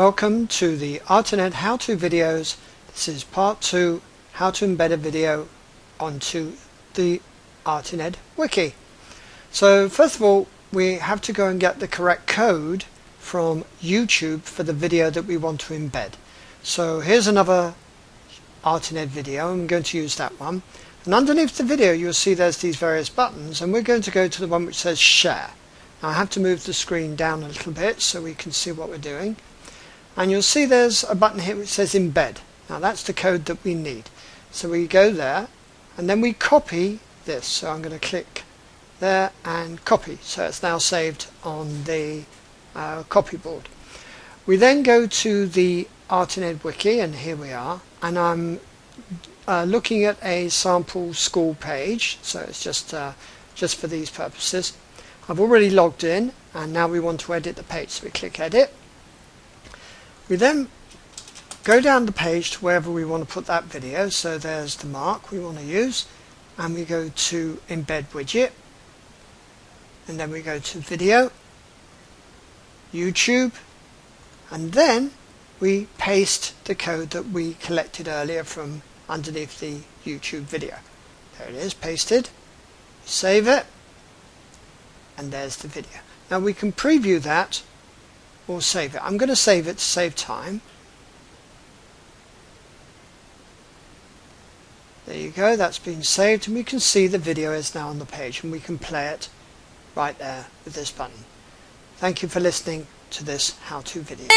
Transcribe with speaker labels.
Speaker 1: Welcome to the Artinet how-to videos. This is part 2, how to embed a video onto the Artinet wiki. So first of all, we have to go and get the correct code from YouTube for the video that we want to embed. So here's another Artinet video. I'm going to use that one. And underneath the video you'll see there's these various buttons and we're going to go to the one which says share. Now I have to move the screen down a little bit so we can see what we're doing and you'll see there's a button here which says embed. Now that's the code that we need. So we go there and then we copy this. So I'm going to click there and copy. So it's now saved on the uh, copy board. We then go to the Artinet wiki and here we are and I'm uh, looking at a sample school page so it's just uh, just for these purposes. I've already logged in and now we want to edit the page so we click edit we then go down the page to wherever we want to put that video. So there's the mark we want to use. And we go to Embed Widget. And then we go to Video, YouTube. And then we paste the code that we collected earlier from underneath the YouTube video. There it is, pasted. Save it. And there's the video. Now we can preview that or save it. I'm going to save it to save time. There you go, that's been saved and we can see the video is now on the page and we can play it right there with this button. Thank you for listening to this how-to video.